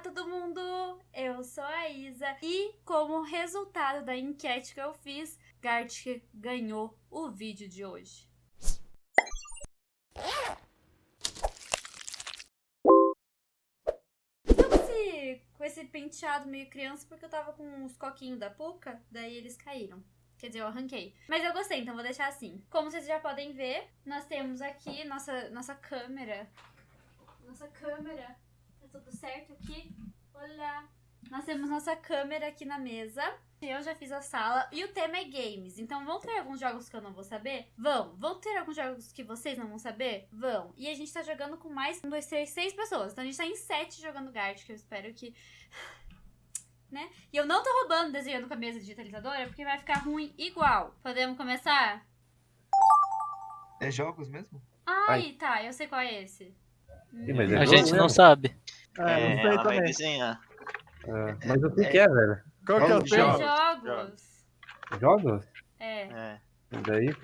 todo mundo! Eu sou a Isa e, como resultado da enquete que eu fiz, Gartic ganhou o vídeo de hoje. Com esse, penteado meio criança porque eu tava com os coquinhos da Puka, daí eles caíram. Quer dizer, eu arranquei. Mas eu gostei, então vou deixar assim. Como vocês já podem ver, nós temos aqui nossa, nossa câmera. Nossa câmera. Tudo certo aqui? Olá! Nós temos nossa câmera aqui na mesa. Eu já fiz a sala. E o tema é games. Então vão ter alguns jogos que eu não vou saber? Vão. Vão ter alguns jogos que vocês não vão saber? Vão. E a gente tá jogando com mais um, dois, três, seis pessoas. Então a gente tá em sete jogando Gart, que eu espero que. Né? E eu não tô roubando desenhando com a mesa digitalizadora, porque vai ficar ruim igual. Podemos começar? É jogos mesmo? Ai, tá. Eu sei qual é esse. Mas é A gente não sabe. É, É, não sei ela vai também. desenhar. É, mas o que, que é, velho? Qual que é o Jogos. tema? Jogos. Jogos? É. É. Daí.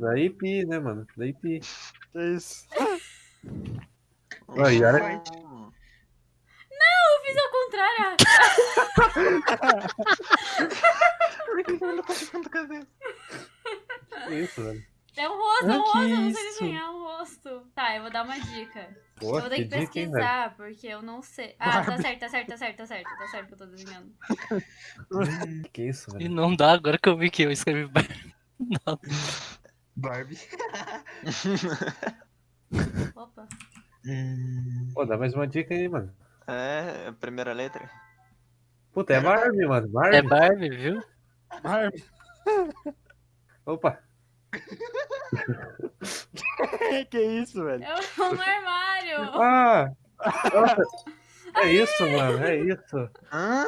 Daí pi, né, mano? Daí pi. Que isso? Aí, olha- Hum. Eu fiz ao contrário. Por que ele não tá ficando com a cabeça? Que isso, velho? É um rosto, é um rosto. que Eu não sei desenhar um rosto. Tá, eu vou dar uma dica. Pô, eu vou ter que, dica, hein, velho? pesquisar, porque eu não sei. Ah, tá certo, tá certo, tá certo, tá certo. Tá certo que eu tô desenhando. Que isso, E velho? não dá agora que eu vi que eu escrevi Barbie. Não. Barbie. Opa. Hum, Pô, dá mais uma dica aí, mano. É, a primeira letra. Puta, é Barbie, mano. Barbie. É Barbie, viu? Barbie. Opa. que isso, velho? É um armário. Ah! Nossa. É isso, mano. É isso. Hã?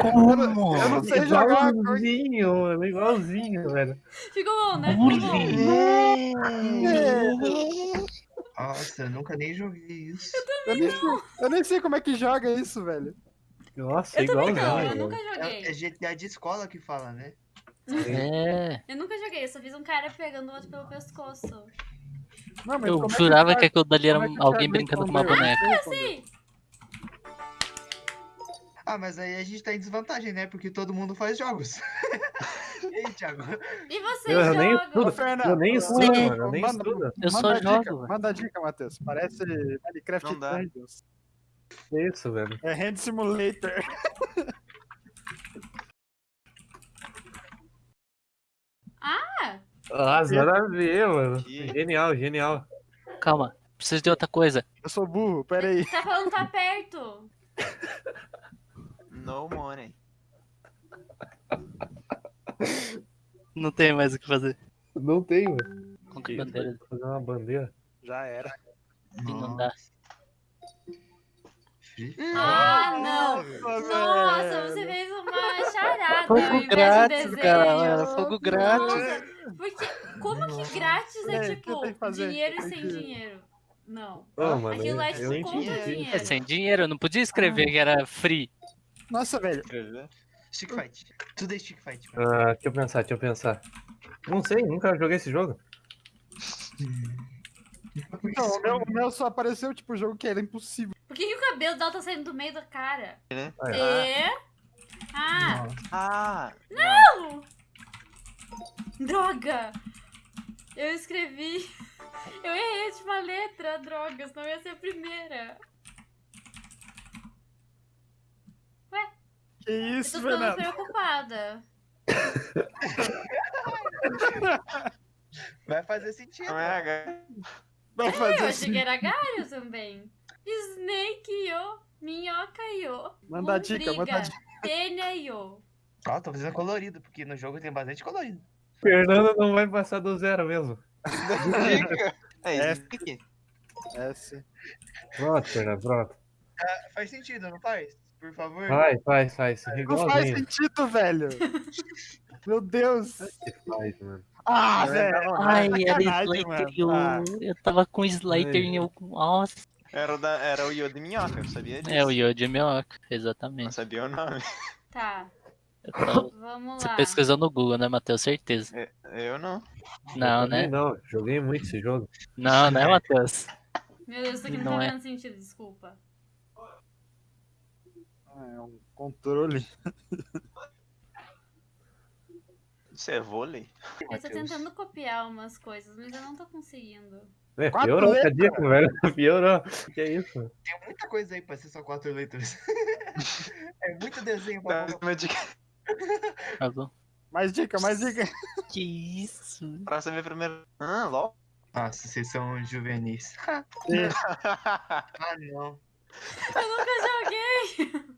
Como? Eu não sei jogar. Igualzinho, mano. Igualzinho, velho. Ficou bom, né? Ficou bom. nossa, eu nunca nem joguei isso. Eu nem, sei, eu nem sei como é que joga isso, velho. Nossa, Eu também não, igualzinho. eu nunca joguei. É, é GTA de escola que fala, né? É. Eu nunca joguei, eu só fiz um cara pegando o outro pelo pescoço. Não, mas Eu como é jurava que aquilo dali era é alguém brincando com uma boneca. Sim. Ah, mas aí a gente tá em desvantagem, né? Porque todo mundo faz jogos. e aí, Thiago? E vocês Eu, eu nem estudo. Eu nem estudo, mano. Eu nem Manda- estudo. Eu só dica, jogo, velho. Manda a dica, Matheus. Parece Minecraft. Dungeons. Que isso, velho? É Hand Simulator. Ah, nada a ver, mano. Genial, genial. Calma, preciso de outra coisa. Eu sou burro, pera aí. Tá falando tá perto. No money. Não tem mais o que fazer. Não tem, velho. Com que bandeira Fazer uma bandeira. Já era. não dá. Ah, não. Nossa, Nossa, você fez uma charada Fogo grátis, desenho. galera. Fogo grátis. Porque como que grátis é É, o tipo dinheiro Tem sem dinheiro? Não. Ô, mano, Aquilo lá é tipo conta entendi. dinheiro. É sem dinheiro, eu não podia escrever que era free. Nossa, velho. Stick Fight. Tudo é Stick Fight. mano. Ah, deixa eu pensar, deixa eu pensar. Não sei, nunca joguei esse jogo. Então, o meu, o meu só apareceu, tipo, jogo que era impossível. Por que, que o cabelo dela tá saindo do meio da cara? Né? Ah, É? Ah, Nossa. Ah! Droga! Eu escrevi. Eu errei a última letra, droga, senão ia ser a primeira. Que Eu isso, tô ficando preocupada. Vai fazer sentido. Não é H. Vai Eu fazer achei assim. que era galho também. Snake yo, minhoca yo. Manda a dica, manda a lombriga, Tênia yo. Ó, tô fazendo colorido, porque no jogo tem bastante colorido. Fernando não vai passar do zero mesmo. É É. isso aqui. É, sim. Pronto, Fernando, pronto. Faz sentido, não faz? Por favor. Vai, faz, faz. Não faz sentido, velho. Meu Deus. Faz, mano. Ah, É, velho. não, Ai, é era sacanagem, Slater Ah, eu tava com Slater e eu. Nossa. Era o, da, era o Yo de minhoca, eu sabia disso. É o Yoji Minhoca, Não exatamente. sabia o nome. Tá, Vamos Você lá. pesquisou no Google, né, Matheus? Certeza. Eu não. Não, Eu né? Não, joguei muito esse jogo. Não, né, Matheus? Meu Deus, isso aqui não, Não tá é. fazendo sentido, desculpa. Ah, é um controle. Isso é vôlei? Eu tô tentando copiar umas coisas, mas eu não tô conseguindo. É, Quatro piorou letras. velho. Piorou. Que é isso? Tem muita coisa aí pra ser só quatro letras. é muito desenho pra Dá bom. Mais dica, mais dica. Que isso? pra saber primeiro. Ah, LOL. Nossa, vocês são juvenis. ah, não. Eu nunca joguei!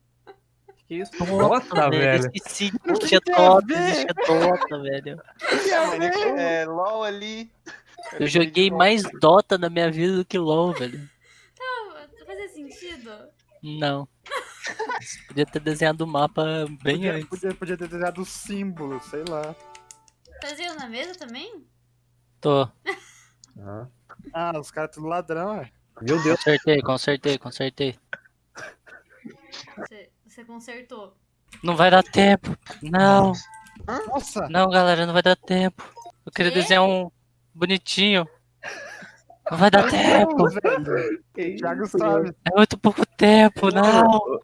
Que isso? Nossa, Nossa, velho. Esqueci. Não Existia tem a Dota, ver. existia Dota, velho. é, LOL ali. Eu joguei mais Dota na minha vida do que LOL, velho. Não, fazia sentido? Não. Podia ter desenhado o mapa bem Podia, antes. podia, podia ter desenhado o símbolo, sei lá. Fazia na mesa também? Tô. Ah, Ah, os caras tudo ladrão, é. Meu Deus. Consertei, consertei, consertei. Você, você consertou. Não vai dar tempo. Não, Nossa! não, galera, não vai dar tempo. Eu queria Quê? desenhar um bonitinho. Não vai dar tempo. velho. Que isso, Thiago sabe. É muito pouco tempo, não. O,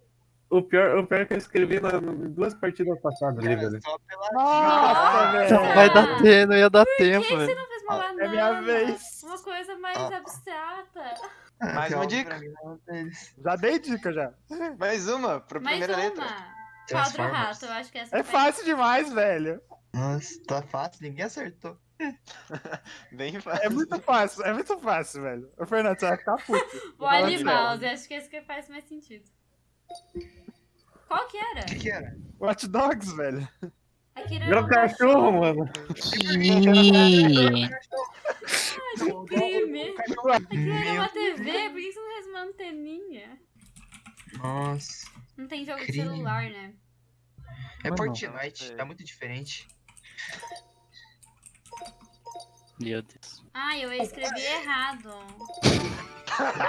o pior, o pior é que eu escrevi na, em duas partidas passadas ali, Cara, velho. só pela Nossa, velho. Não vai dar tempo, não ia dar tempo, Por que você não fez uma banana? é minha vez. Uma coisa mais Ah. abstrata. Mais uma dica. Já dei dica já. Mais uma, pra Mais primeira uma. letra. Quadro rato, eu acho que essa É foi- fácil demais, velho. Nossa, tá fácil, ninguém acertou. Bem fácil. É muito fácil, é muito fácil, velho. Ô, Fernando, você vai ficar puto. O. Mouse, acho que esse que faz mais sentido. Qual que era? O que, que era? Watch Dogs, velho. Aquele Virou um cachorro, mano. Ih, cachorro de crime. Aquilo era uma TV, por que você não fez uma anteninha? Nossa. Não tem jogo de Crime. celular, né? É Mano. Fortnite, tá muito diferente. Meu Deus. Ah, eu escrevi errado.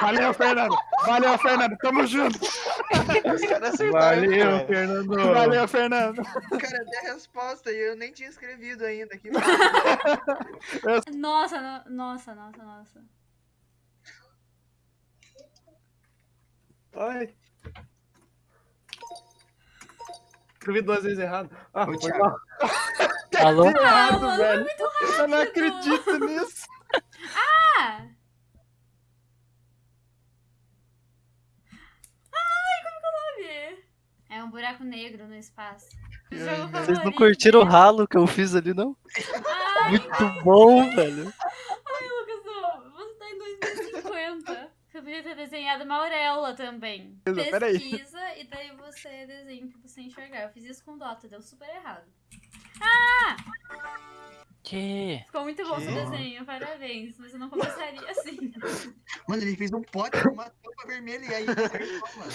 Valeu, Fernando. Valeu, Fernando. Tamo junto. Os caras acertaram, Valeu, cara. Fernando. Valeu, Fernando. O cara deu a resposta e eu nem tinha escrevido ainda. Que Nossa, no- nossa, nossa, nossa. Ai. Escrevi duas vezes errado. Ah, Ô, foi. Alô? Ah, Errado, mano, velho. muito Eu não acredito nisso. Ah! Ai, como que é o nome? É um buraco negro no espaço. Vocês não curtiram o ralo que eu fiz ali, não? Ai, Muito bom, velho. ai, Lucas, você tá em 2050. Você podia ter desenhado uma auréola também. Peraí. Pesquisa e daí você desenha pra você enxergar. Eu fiz isso com Dota, deu super errado. Que? Ficou muito bom seu Que? desenho, parabéns. Mas eu não começaria assim. Mano, ele fez um pote com uma tampa vermelha e aí acertou, mano.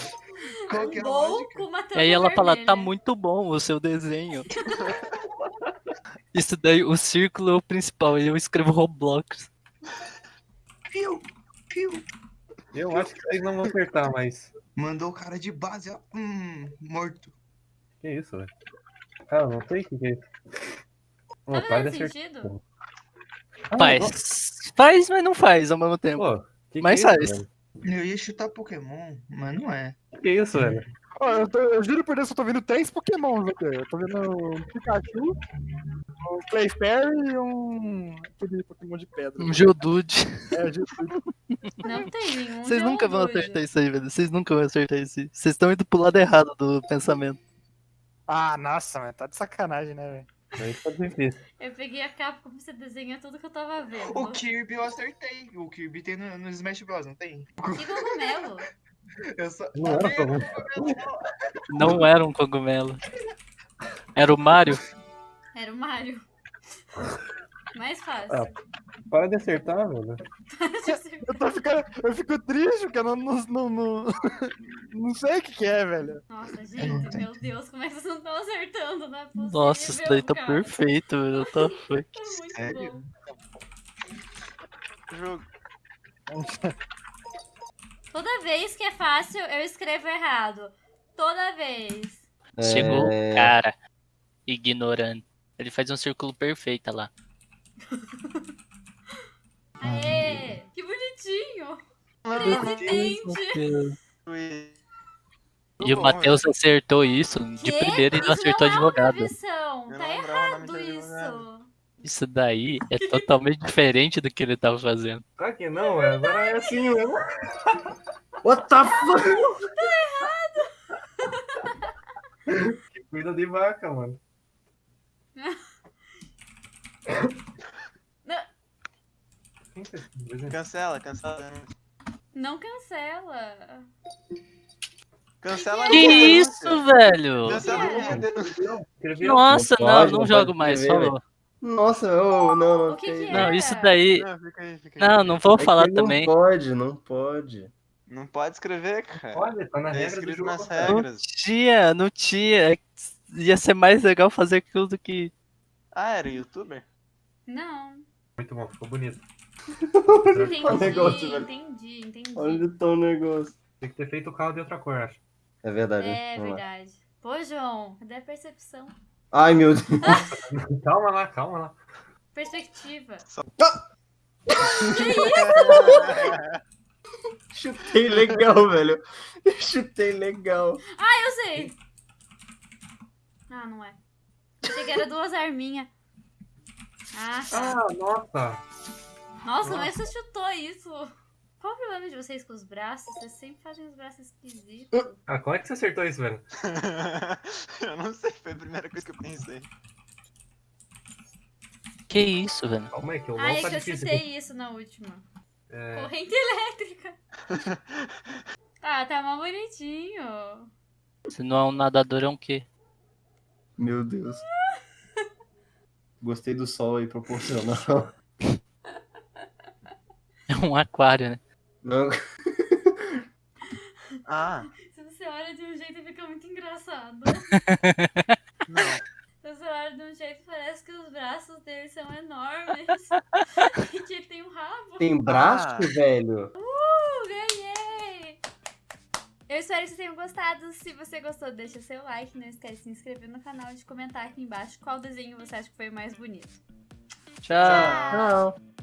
Qual que é a Bom lógica? com uma E tampa aí ela fala, vermelha. tá muito bom o seu desenho. Isso daí, o círculo é o principal, e eu escrevo Roblox. Piu, piu. Eu acho que vocês não vão acertar, mas. Mandou o cara de base, ó. Hum, morto. Que isso, velho? Cara, não sei o que, que é isso. Tá fazendo acertar. sentido? Ah, Faz. Faz, mas não faz ao mesmo tempo. Pô, que Mas que é faz. isso, Eu ia chutar Pokémon, mas não é. velho? Que isso, velho? Ó, eu, tô- eu juro por Deus que eu tô vendo três Pokémons aqui. Eu tô vendo um Pikachu, um Clefairy e um. aquele Pokémon de pedra. Um Geodude. É, o Jesus. Não tem nenhum. Vocês nunca vão Geodude. acertar isso aí, velho. Vocês nunca vão acertar isso. aí. Vocês estão indo pro lado errado do pensamento. Ah, nossa, mano. Tá de sacanagem, né, velho? Aí tá difícil. Eu peguei a capa como você desenha tudo que eu tava vendo. O Kirby eu acertei. O Kirby tem no, no Smash Bros, não tem? Que cogumelo. Eu só... Não era pra mim. Não era um cogumelo. Era o Mario? Era o Mario. Mais fácil. Ah. Para de acertar, velho. Eu tô ficando. Eu fico triste porque eu não, não, não, não, não sei o que, que é, velho. Nossa, gente, meu Deus, como é que vocês não estão acertando? É possível, Nossa, isso daí tá cara. perfeito, velho. Tá foi. Tá muito Sério? bom. Jogo. Toda vez que é fácil, eu escrevo errado. Toda vez. Chegou É. o cara. Ignorante. Ele faz um círculo perfeito lá. Aê! Que bonitinho! Presidente! E o Matheus acertou isso de primeira e não Isso acertou não advogado. Tá errado isso. Isso daí é totalmente diferente do que ele tava fazendo. Claro que não, é, agora é assim mesmo. What the fuck? que cuida de vaca, mano. Não. Quem que é esse desenho? Cancela, cancela. Não cancela. Cancela Que isso, velho? Cancela a minha denúncia. Escrevi Nossa, não, pode, não, não jogo pode mais, falou. Nossa, ô, não, não. Que que tem- é? Não, isso daí. Não, fica aí, fica aí. Não, não vou É falar não também. pode, não pode. Não pode escrever, cara. Olha, tá na É regra escrito nas cara. Não regras. tinha, não tinha. É Ia ser mais legal fazer aquilo do que. Ah, era youtuber? Não. Muito bom, ficou bonito. Entendi, negócio, entendi, entendi. Onde tá o negócio? Tem que ter feito o carro de outra cor, acho. É verdade. É Vamos lá. verdade. Pô, João, cadê a percepção? Ai, meu Deus. Calma lá, calma lá. Perspectiva. Chutei legal, velho. Chutei legal. Ah, eu sei! Ah, não é. Achei que era duas arminhas. Ah, tá. Ah, nossa. Nossa, mas você chutou isso. Qual o problema de vocês com os braços? Vocês sempre fazem os braços esquisitos. Ah, como é que você acertou isso, velho? eu não sei, foi a primeira coisa que eu pensei. Que isso, velho? Calma aí, que o Ah, LOL é tá que eu chutei aqui. isso na última. É, Corrente elétrica. Ah, tá mal bonitinho. Se não é um nadador, é um quê? Meu Deus. Gostei do sol aí proporcional. É um aquário, né? Não, Ah, Se você olha de um jeito, fica muito engraçado. não. Se você olha de um jeito, parece que os braços dele são enormes. e que ele tem um rabo. tem braço, Ah. velho? Uh, ganhei! Eu espero que vocês tenham gostado. Se você gostou, deixa seu like. Não esquece de se inscrever no canal e de comentar aqui embaixo qual desenho você acha que foi o mais bonito. Tchau. Tchau!